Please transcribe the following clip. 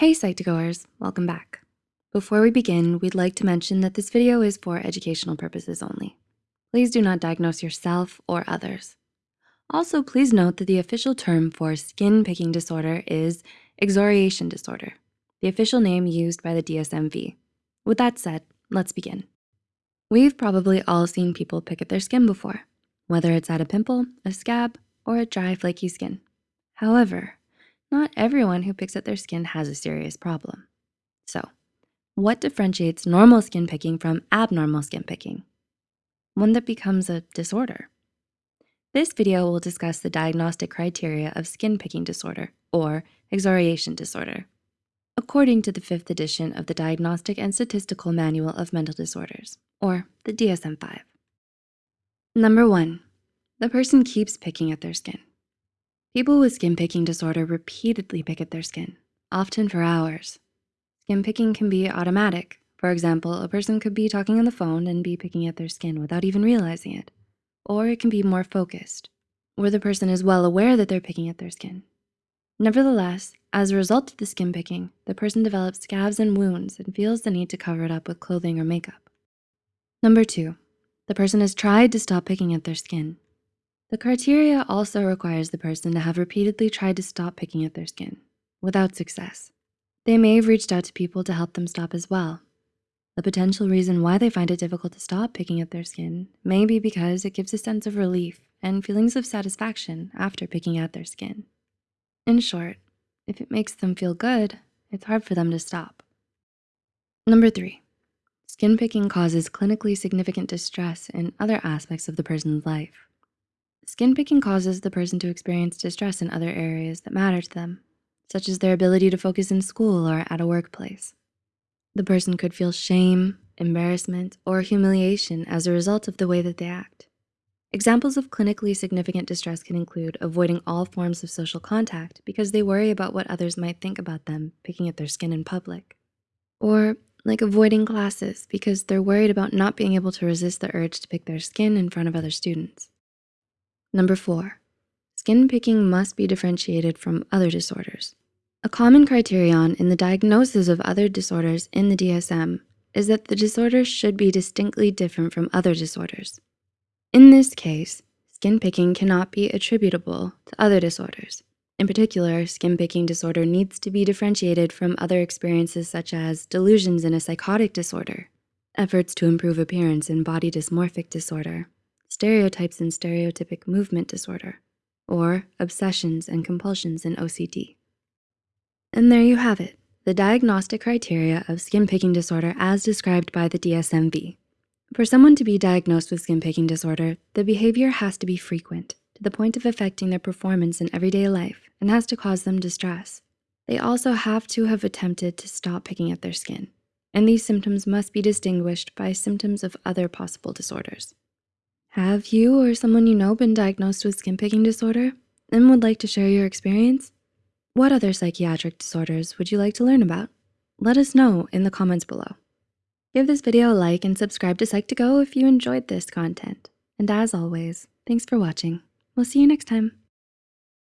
Hey Psych2Goers, welcome back. Before we begin, we'd like to mention that this video is for educational purposes only. Please do not diagnose yourself or others. Also, please note that the official term for skin picking disorder is excoriation disorder, the official name used by the DSM-5. With that said, let's begin. We've probably all seen people pick at their skin before, whether it's at a pimple, a scab, or a dry flaky skin. However, not everyone who picks at their skin has a serious problem. So what differentiates normal skin picking from abnormal skin picking? One that becomes a disorder. This video will discuss the diagnostic criteria of skin picking disorder or excoriation disorder, according to the fifth edition of the Diagnostic and Statistical Manual of Mental Disorders, or the DSM-5. Number one, the person keeps picking at their skin. People with skin picking disorder repeatedly pick at their skin, often for hours. Skin picking can be automatic. For example, a person could be talking on the phone and be picking at their skin without even realizing it. Or it can be more focused, where the person is well aware that they're picking at their skin. Nevertheless, as a result of the skin picking, the person develops scabs and wounds and feels the need to cover it up with clothing or makeup. Number two, the person has tried to stop picking at their skin, the criteria also requires the person to have repeatedly tried to stop picking at their skin without success. They may have reached out to people to help them stop as well. The potential reason why they find it difficult to stop picking at their skin may be because it gives a sense of relief and feelings of satisfaction after picking at their skin. In short, if it makes them feel good, it's hard for them to stop. Number three, skin picking causes clinically significant distress in other aspects of the person's life. Skin picking causes the person to experience distress in other areas that matter to them, such as their ability to focus in school or at a workplace. The person could feel shame, embarrassment, or humiliation as a result of the way that they act. Examples of clinically significant distress can include avoiding all forms of social contact because they worry about what others might think about them picking at their skin in public. Or like avoiding classes because they're worried about not being able to resist the urge to pick their skin in front of other students. Number four, skin picking must be differentiated from other disorders. A common criterion in the diagnosis of other disorders in the DSM is that the disorder should be distinctly different from other disorders. In this case, skin picking cannot be attributable to other disorders. In particular, skin picking disorder needs to be differentiated from other experiences such as delusions in a psychotic disorder, efforts to improve appearance in body dysmorphic disorder, stereotypies and stereotypic movement disorder, or obsessions and compulsions in OCD. And there you have it, the diagnostic criteria of skin picking disorder as described by the DSM-5. For someone to be diagnosed with skin picking disorder, the behavior has to be frequent to the point of affecting their performance in everyday life and has to cause them distress. They also have to have attempted to stop picking at their skin, and these symptoms must be distinguished by symptoms of other possible disorders. Have you or someone you know been diagnosed with skin picking disorder and would like to share your experience? What other psychiatric disorders would you like to learn about? Let us know in the comments below. Give this video a like and subscribe to Psych2Go if you enjoyed this content. And as always, thanks for watching. We'll see you next time.